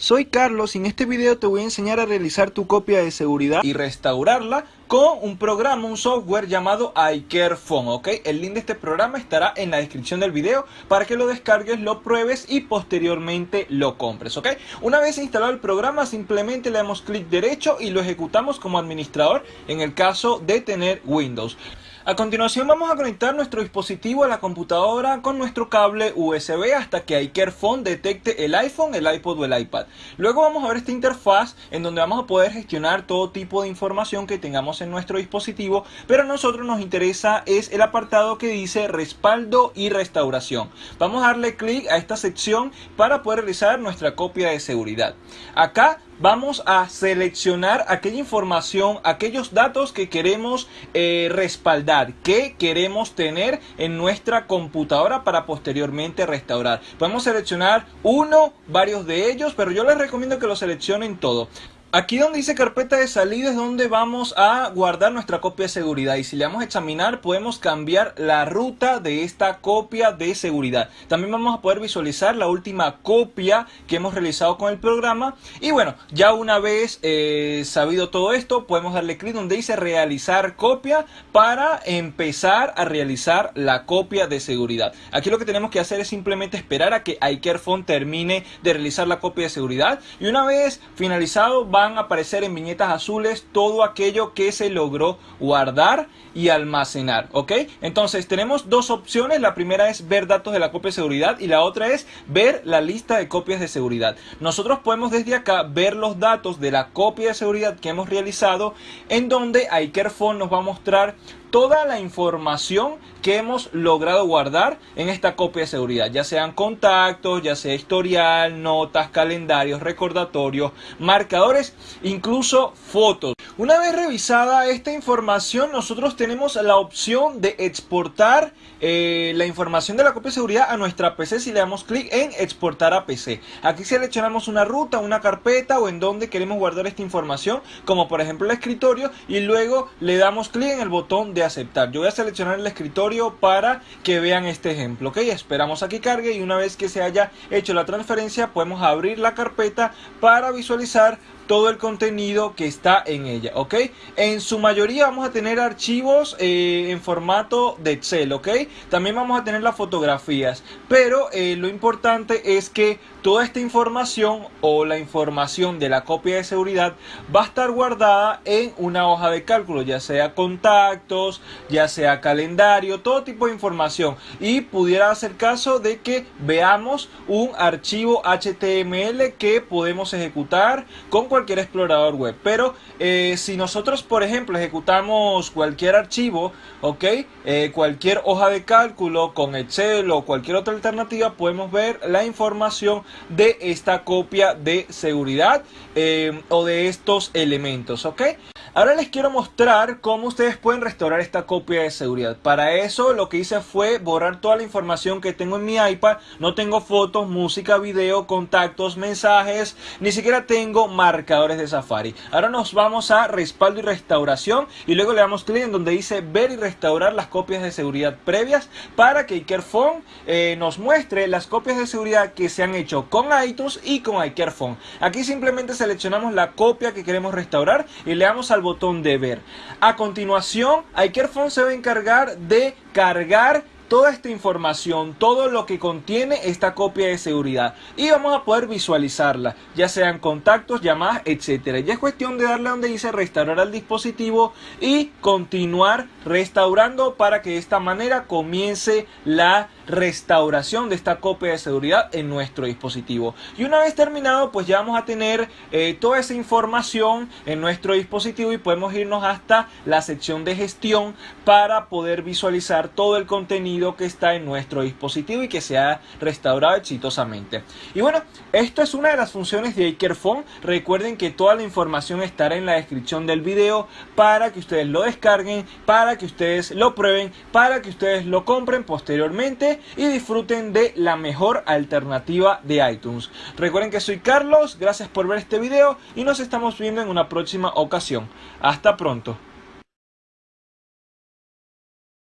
Soy Carlos y en este video te voy a enseñar a realizar tu copia de seguridad y restaurarla con un programa, un software llamado iCareFone, ¿ok? El link de este programa estará en la descripción del video para que lo descargues, lo pruebes y posteriormente lo compres, ¿ok? Una vez instalado el programa simplemente le damos clic derecho y lo ejecutamos como administrador en el caso de tener Windows. A continuación vamos a conectar nuestro dispositivo a la computadora con nuestro cable USB hasta que iCareFone detecte el iPhone, el iPod o el iPad. Luego vamos a ver esta interfaz en donde vamos a poder gestionar todo tipo de información que tengamos en nuestro dispositivo, pero a nosotros nos interesa es el apartado que dice respaldo y restauración. Vamos a darle clic a esta sección para poder realizar nuestra copia de seguridad. Acá vamos a seleccionar aquella información, aquellos datos que queremos eh, respaldar, que queremos tener en nuestra computadora para posteriormente restaurar. Podemos seleccionar uno, varios de ellos, pero yo les recomiendo que lo seleccionen todo. Aquí donde dice carpeta de salida es donde vamos a guardar nuestra copia de seguridad y si le damos a examinar podemos cambiar la ruta de esta copia de seguridad. También vamos a poder visualizar la última copia que hemos realizado con el programa y bueno, ya una vez eh, sabido todo esto podemos darle clic donde dice realizar copia para empezar a realizar la copia de seguridad. Aquí lo que tenemos que hacer es simplemente esperar a que iCareFone termine de realizar la copia de seguridad y una vez finalizado van a aparecer en viñetas azules todo aquello que se logró guardar y almacenar, ¿ok? Entonces tenemos dos opciones, la primera es ver datos de la copia de seguridad y la otra es ver la lista de copias de seguridad. Nosotros podemos desde acá ver los datos de la copia de seguridad que hemos realizado en donde iCareFone nos va a mostrar toda la información que hemos logrado guardar en esta copia de seguridad, ya sean contactos, ya sea historial, notas, calendarios, recordatorios, marcadores, incluso fotos. Una vez revisada esta información, nosotros tenemos la opción de exportar eh, la información de la copia de seguridad a nuestra PC si le damos clic en exportar a PC. Aquí seleccionamos una ruta, una carpeta o en donde queremos guardar esta información, como por ejemplo el escritorio, y luego le damos clic en el botón de aceptar. Yo voy a seleccionar el escritorio para que vean este ejemplo, ok, esperamos a que cargue y una vez que se haya hecho la transferencia podemos abrir la carpeta para visualizar todo el contenido que está en ella, ¿ok? En su mayoría vamos a tener archivos eh, en formato de Excel, ¿ok? También vamos a tener las fotografías, pero eh, lo importante es que toda esta información o la información de la copia de seguridad va a estar guardada en una hoja de cálculo, ya sea contactos, ya sea calendario, todo tipo de información. Y pudiera hacer caso de que veamos un archivo HTML que podemos ejecutar con cualquier explorador web. Pero eh, si nosotros, por ejemplo, ejecutamos cualquier archivo, ok, eh, cualquier hoja de cálculo con Excel o cualquier otra alternativa, podemos ver la información de esta copia de seguridad eh, o de estos elementos, ok. Ahora les quiero mostrar cómo ustedes pueden restaurar esta copia de seguridad. Para eso lo que hice fue borrar toda la información que tengo en mi iPad. No tengo fotos, música, video, contactos, mensajes, ni siquiera tengo marcadores de Safari. Ahora nos vamos a respaldo y restauración y luego le damos clic en donde dice ver y restaurar las copias de seguridad previas para que iCareFone eh, nos muestre las copias de seguridad que se han hecho con iTunes y con iCareFone. Aquí simplemente seleccionamos la copia que queremos restaurar y le damos al botón de ver. A continuación, iCareFone se va a encargar de cargar toda esta información, todo lo que contiene esta copia de seguridad y vamos a poder visualizarla, ya sean contactos, llamadas, etcétera. Ya es cuestión de darle donde dice restaurar al dispositivo y continuar restaurando para que de esta manera comience la restauración de esta copia de seguridad en nuestro dispositivo. Y una vez terminado, pues ya vamos a tener eh, toda esa información en nuestro dispositivo y podemos irnos hasta la sección de gestión para poder visualizar todo el contenido que está en nuestro dispositivo y que se ha restaurado exitosamente. Y bueno, esto es una de las funciones de iCareFone. Recuerden que toda la información estará en la descripción del video para que ustedes lo descarguen, para que ustedes lo prueben, para que ustedes lo compren posteriormente y disfruten de la mejor alternativa de iTunes. Recuerden que soy Carlos, gracias por ver este video y nos estamos viendo en una próxima ocasión. Hasta pronto.